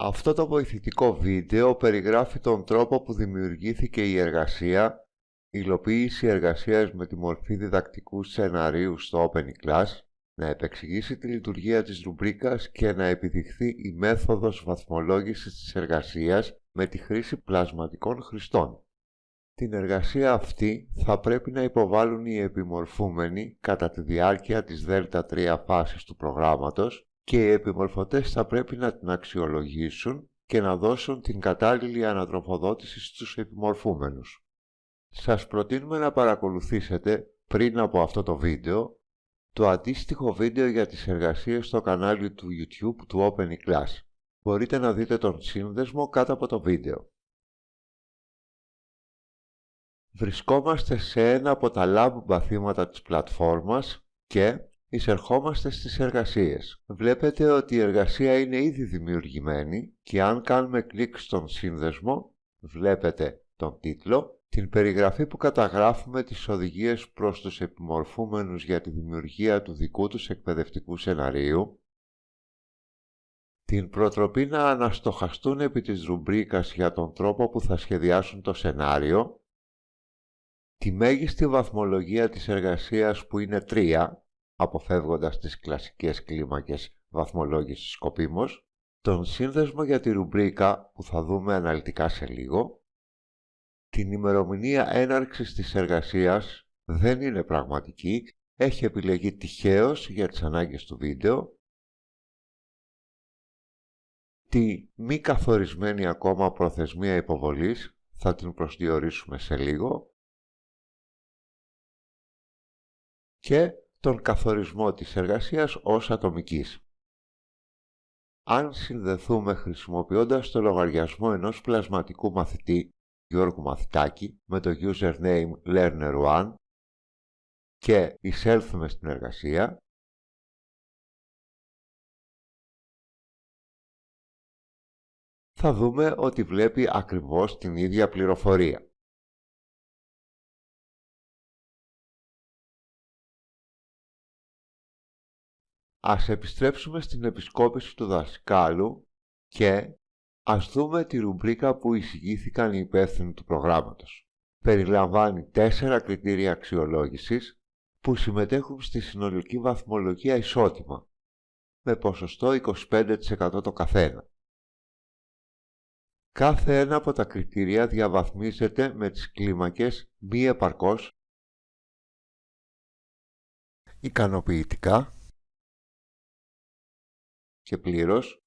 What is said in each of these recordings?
Αυτό το βοηθητικό βίντεο περιγράφει τον τρόπο που δημιουργήθηκε η εργασία, υλοποίηση εργασίας με τη μορφή διδακτικού σεναρίου στο OpenClass, να επεξηγήσει τη λειτουργία της ρουμπρίκας και να επιδειχθεί η μέθοδος βαθμολόγησης της εργασίας με τη χρήση πλασματικών χρηστών. Την εργασία αυτή θα πρέπει να υποβάλουν οι επιμορφούμενοι κατά τη διάρκεια της Δ3 φάσης του προγράμματος και οι επιμορφωτές θα πρέπει να την αξιολογήσουν και να δώσουν την κατάλληλη ανατροφοδότηση στους επιμορφούμενους. Σας προτείνουμε να παρακολουθήσετε πριν από αυτό το βίντεο το αντίστοιχο βίντεο για τις εργασίες στο κανάλι του YouTube του OpenClass. Μπορείτε να δείτε τον σύνδεσμο κάτω από το βίντεο. Βρισκόμαστε σε ένα από τα lab μπαθήματα της πλατφόρμας και εισερχόμαστε στις εργασίες. Βλέπετε ότι η εργασία είναι ήδη δημιουργημένη και αν κάνουμε κλικ στον σύνδεσμο, βλέπετε τον τίτλο, την περιγραφή που καταγράφουμε τις οδηγίες προς τους επιμορφούμενους για τη δημιουργία του δικού τους εκπαιδευτικού σεναρίου, την προτροπή να αναστοχαστούν επί της ρουμπρίκας για τον τρόπο που θα σχεδιάσουν το σενάριο, τη μέγιστη βαθμολογία της εργασίας που είναι 3, αποφεύγοντας τις κλασικές κλίμακες βαθμολόγησης σκοπίμως, τον σύνδεσμο για τη ρουμπρίκα που θα δούμε αναλυτικά σε λίγο, την ημερομηνία έναρξης της εργασίας δεν είναι πραγματική, έχει επιλεγεί τυχαίως για τις ανάγκες του βίντεο, τη μη καθορισμένη ακόμα προθεσμία υποβολής θα την προσδιορίσουμε σε λίγο. Και τον καθορισμό της εργασίας ως ατομικής. Αν συνδεθούμε χρησιμοποιώντας το λογαριασμό ενός πλασματικού μαθητή Γιώργου Μαθητάκη με το username learner1 και εισέλθουμε στην εργασία, θα δούμε ότι βλέπει ακριβώς την ίδια πληροφορία. Ας επιστρέψουμε στην επισκόπηση του δασκάλου και ας δούμε τη ρουμπρίκα που εισηγήθηκαν οι υπεύθυνοι του προγράμματος. Περιλαμβάνει τέσσερα κριτήρια αξιολόγησης που συμμετέχουν στη συνολική βαθμολογία ισότιμα, με ποσοστό 25% το καθένα. Κάθε ένα από τα κριτήρια διαβαθμίζεται με τις κλίμακες μη επαρκώς, ικανοποιητικά και πλήρως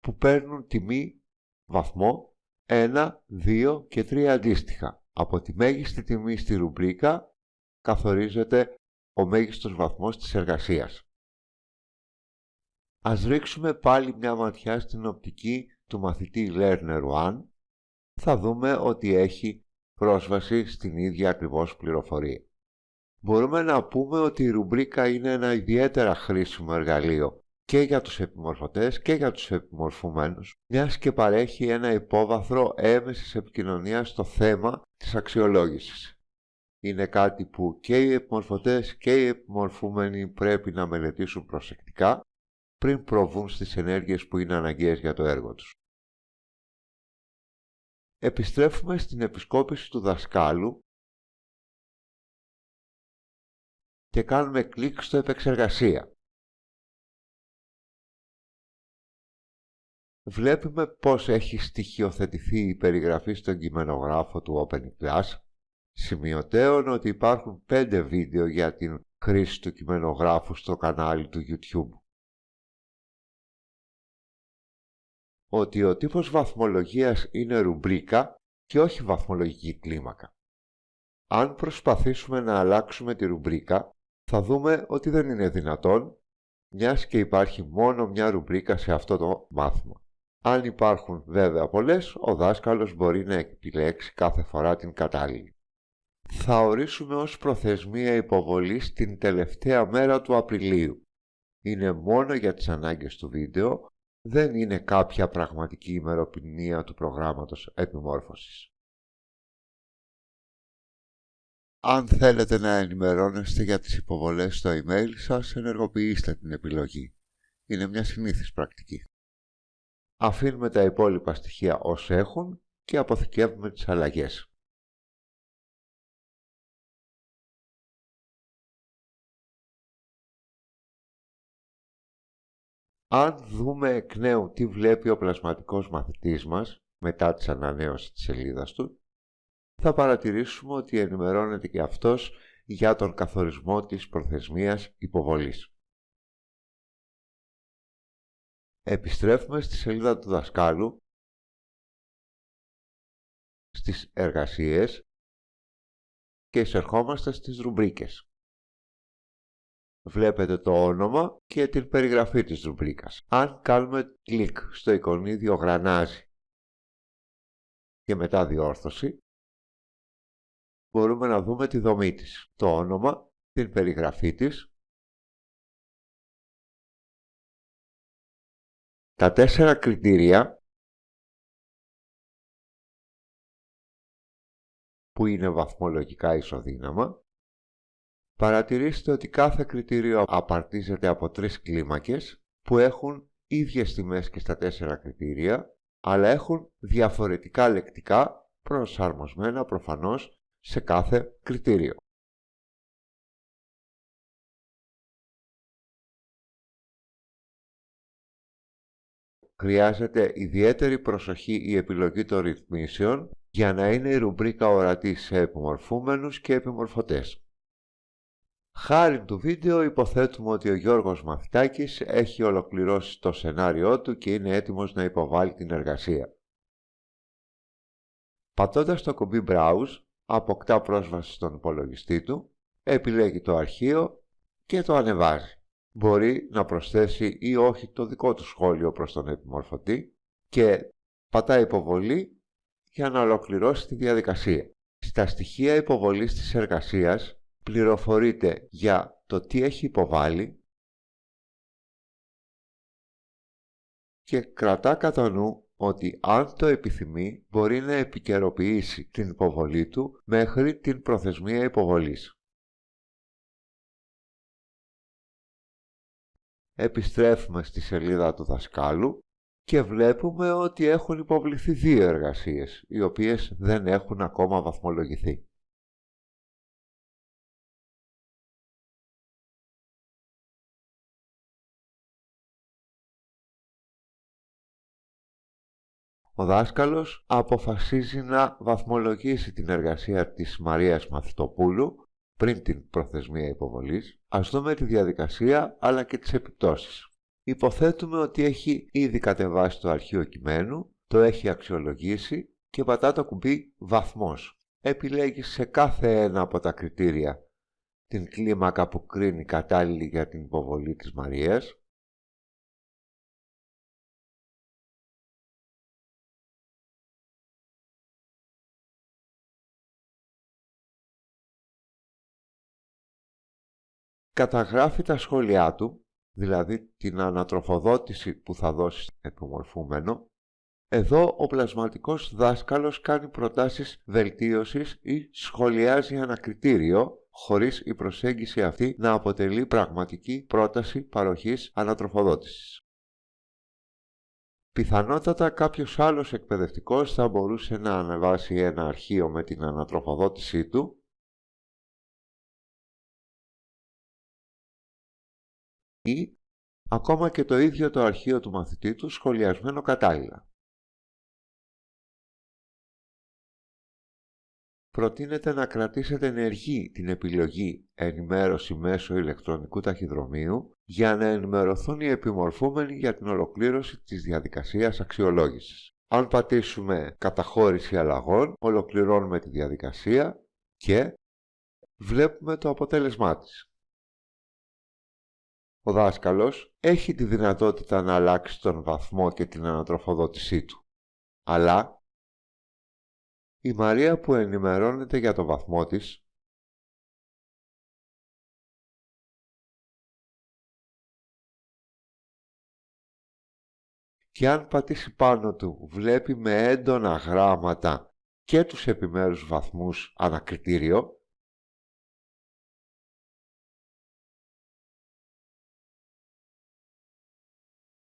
που παίρνουν τιμή βαθμό 1, 2 και 3 αντίστοιχα. Από τη μέγιστη τιμή στη ρουμπρίκα καθορίζεται ο μέγιστος βαθμός της εργασίας. Ας ρίξουμε πάλι μια ματιά στην οπτική του μαθητή Learner 1. Θα δούμε ότι έχει πρόσβαση στην ίδια ακριβώς πληροφορία. Μπορούμε να πούμε ότι η ρουμπρίκα είναι ένα ιδιαίτερα χρήσιμο εργαλείο και για τους επιμορφωτές και για τους επιμορφωμένους, μιας και παρέχει ένα υπόβαθρο έμεσης επικοινωνίας στο θέμα της αξιολόγησης. Είναι κάτι που και οι επιμορφωτές και οι επιμορφούμενοι πρέπει να μελετήσουν προσεκτικά πριν προβούν στις ενέργειες που είναι αναγκαίες για το έργο τους. Επιστρέφουμε στην επισκόπηση του δασκάλου και κάνουμε κλικ στο επεξεργασία. Βλέπουμε πώς έχει στοιχειοθετηθεί η περιγραφή στον κειμενογράφο του OpenClass, σημειωτέων ότι υπάρχουν πέντε βίντεο για την χρήση του κειμενογράφου στο κανάλι του YouTube. Ότι ο τύπος βαθμολογίας είναι ρουμπρίκα και όχι βαθμολογική κλίμακα. Αν προσπαθήσουμε να αλλάξουμε τη ρουμπρίκα, θα δούμε ότι δεν είναι δυνατόν, μιας και υπάρχει μόνο μια ρουμπρίκα σε αυτό το μάθημα. Αν υπάρχουν βέβαια πολλές, ο δάσκαλος μπορεί να επιλέξει κάθε φορά την κατάλληλη. Θα ορίσουμε ως προθεσμία υποβολής την τελευταία μέρα του Απριλίου. Είναι μόνο για τις ανάγκες του βίντεο, δεν είναι κάποια πραγματική ημερομηνία του προγράμματος επιμόρφωσης. Αν θέλετε να ενημερώνεστε για τις υποβολές στο email σας, ενεργοποιήστε την επιλογή. Είναι μια συνήθις πρακτική. Αφήνουμε τα υπόλοιπα στοιχεία ως έχουν και αποθηκεύουμε τις αλλαγές. Αν δούμε εκ νέου τι βλέπει ο πλασματικός μαθητής μας μετά τις ανανέωσης της σελίδας του, θα παρατηρήσουμε ότι ενημερώνεται και αυτός για τον καθορισμό της προθεσμίας υποβολής. Επιστρέφουμε στη σελίδα του δασκάλου, στις εργασίες και εισερχόμαστε στις ρουμπρίκες. Βλέπετε το όνομα και την περιγραφή της ρουμπρίκας. Αν κάνουμε κλικ στο εικονίδιο γρανάζι και μετά διόρθωση, μπορούμε να δούμε τη δομή της, το όνομα, την περιγραφή της, τα τέσσερα κριτήρια που είναι βαθμολογικά ισοδύναμα, παρατηρήστε ότι κάθε κριτήριο απαρτίζεται από τρεις κλίμακες που έχουν ίδιες τιμές και στα τέσσερα κριτήρια, αλλά έχουν διαφορετικά λεκτικά προσαρμοσμένα προφανώς σε κάθε κριτήριο. Χρειάζεται ιδιαίτερη προσοχή η επιλογή των ρυθμίσεων για να είναι η ρουμπρίκα ορατή σε επιμορφούμενους και επιμορφωτές. Χάρη του βίντεο υποθέτουμε ότι ο Γιώργος Μαθητάκης έχει ολοκληρώσει το σενάριό του και είναι έτοιμος να υποβάλει την εργασία. Πατώντας το κουμπί Browse, αποκτά πρόσβαση στον υπολογιστή του, επιλέγει το αρχείο και το ανεβάζει. Μπορεί να προσθέσει ή όχι το δικό του σχόλιο προς τον επιμορφωτή και πατά υποβολή για να ολοκληρώσει τη διαδικασία. Στα στοιχεία υποβολής της εργασίας πληροφορείται για το τι έχει υποβάλει και κρατά κατά νου ότι αν το επιθυμεί μπορεί να επικαιροποιήσει την υποβολή του μέχρι την προθεσμία υποβολής. Επιστρέφουμε στη σελίδα του δασκάλου και βλέπουμε ότι έχουν υποβληθεί δύο εργασίες, οι οποίες δεν έχουν ακόμα βαθμολογηθεί. ο δάσκαλος αποφασίζει να βαθμολογήσει την εργασία της Μαρίας Μαθητοπούλου πριν την προθεσμία υποβολής. Ας δούμε τη διαδικασία αλλά και τις επιπτώσεις. Υποθέτουμε ότι έχει ήδη κατεβάσει το αρχείο κειμένου, το έχει αξιολογήσει και πατά το κουμπί «Βαθμός». Επιλέγει σε κάθε ένα από τα κριτήρια την κλίμακα που κρίνει κατάλληλη για την υποβολή της Μαρίας καταγράφει τα σχόλιά του, δηλαδή την ανατροφοδότηση που θα δώσει επιμορφούμενο, εδώ ο πλασματικός δάσκαλος κάνει προτάσεις βελτίωσης ή σχολιάζει ένα κριτήριο, χωρίς η προσέγγιση αυτή να αποτελεί πραγματική πρόταση παροχής ανατροφοδότησης. Πιθανότατα κάποιος άλλος εκπαιδευτικός θα μπορούσε να ανεβάσει ένα αρχείο με την ανατροφοδότησή του ή ακόμα και το ίδιο το αρχείο του μαθητή του σχολιασμένο κατάλληλα. Προτείνεται να κρατήσετε ενεργή την επιλογή ενημέρωση μέσω ηλεκτρονικού ταχυδρομείου για να ενημερωθούν οι επιμορφούμενοι για την ολοκλήρωση της διαδικασίας αξιολόγησης. Αν πατήσουμε καταχώρηση αλλαγών, ολοκληρώνουμε τη διαδικασία και βλέπουμε το αποτέλεσμά της. Ο δάσκαλος έχει τη δυνατότητα να αλλάξει τον βαθμό και την ανατροφοδότησή του. Αλλά η Μαρία που ενημερώνεται για το βαθμό της και αν πατήσει πάνω του βλέπει με έντονα γράμματα και τους επιμέρους βαθμούς ανακριτήριο,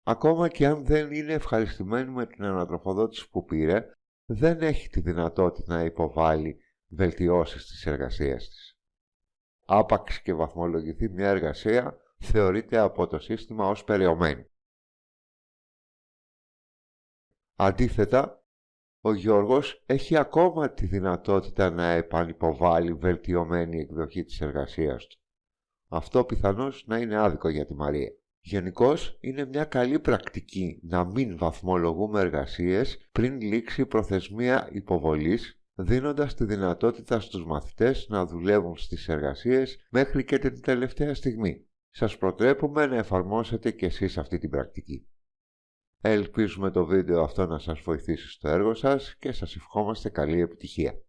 Ακόμα και αν δεν είναι ευχαριστημένη με την ανατροφοδότηση που πήρε, δεν έχει τη δυνατότητα να υποβάλει βελτιώσεις της εργασίας της. Άπαξ και βαθμολογηθεί μια εργασία, θεωρείται από το σύστημα ως περιομένη. Αντίθετα, ο Γιώργος έχει ακόμα τη δυνατότητα να επανυποβάλει βελτιωμένη εκδοχή της εργασίας του. Αυτό πιθανώς να είναι άδικο για τη Μαρία. Γενικώς είναι μια καλή πρακτική να μην βαθμολογούμε εργασίες πριν λήξει η προθεσμία υποβολής, δίνοντας τη δυνατότητα στους μαθητές να δουλεύουν στις εργασίες μέχρι και την τελευταία στιγμή. Σας προτρέπουμε να εφαρμόσετε και εσείς αυτή την πρακτική. Ελπίζουμε το βίντεο αυτό να σας βοηθήσει στο έργο σας και σας ευχόμαστε καλή επιτυχία.